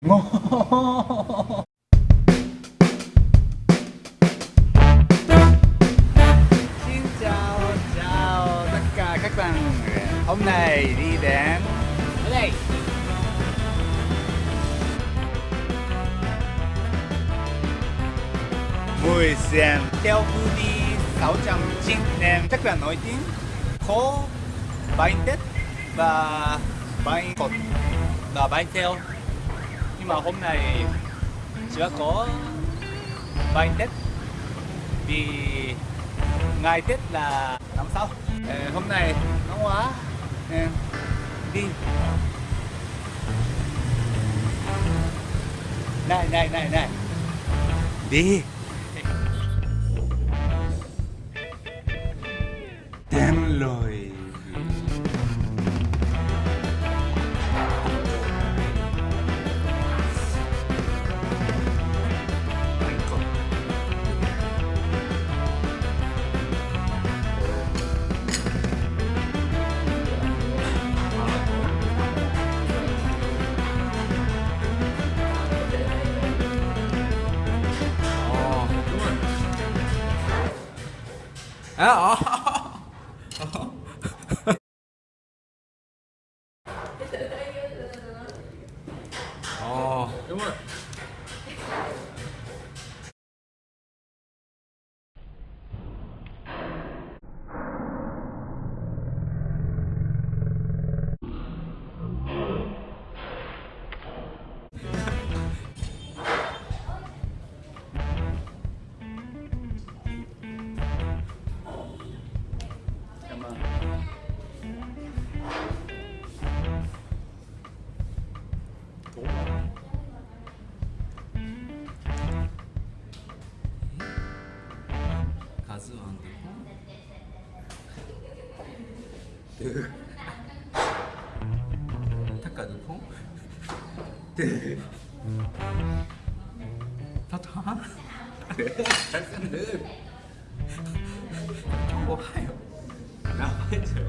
ngon Xin chào, chào tất cả các bạn. Hôm nay đi đến ở đây. Mười xem theo khu đi 609 nem Chắc là nổi tiếng. Có bánh tết và bánh cột và bánh theo nhưng mà hôm nay chưa có bánh tết vì ngày tết là năm sau. Ờ, hôm nay nóng quá nên đi. Này này này này. Đi 아, 아. 아. 아. 박스 안 넣고 탁가 넣고 타타 잘 쓰는 정보 하요 나와야죠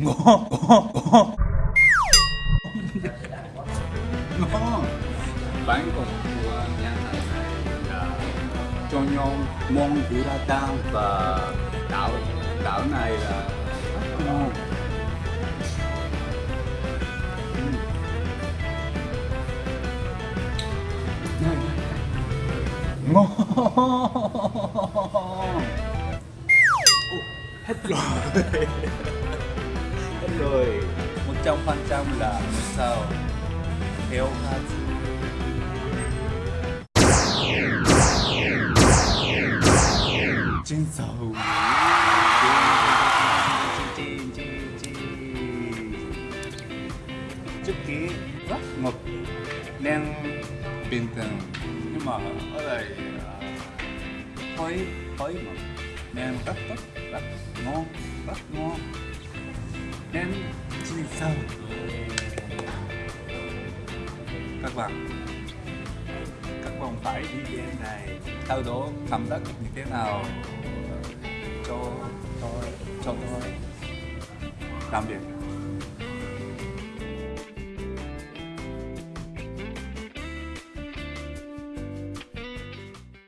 ngon ngon ngon ngon bánh của nhà hàng này là cho nhau món guratan và đảo đảo này là rất ngon ngon hết rồi hết rồi. Một trăm phần trăm là sao. Theo Hazu trên sầu. Trước kia, rất ngập nên bình thường. Nhưng mà ở đây hơi hơi ngọt nên rất tốt, rất ngon rất ngon nên trên sau các bạn các bạn phải đi đến này sau đó cảm giác như thế nào? Cho tôi cho tôi làm việc.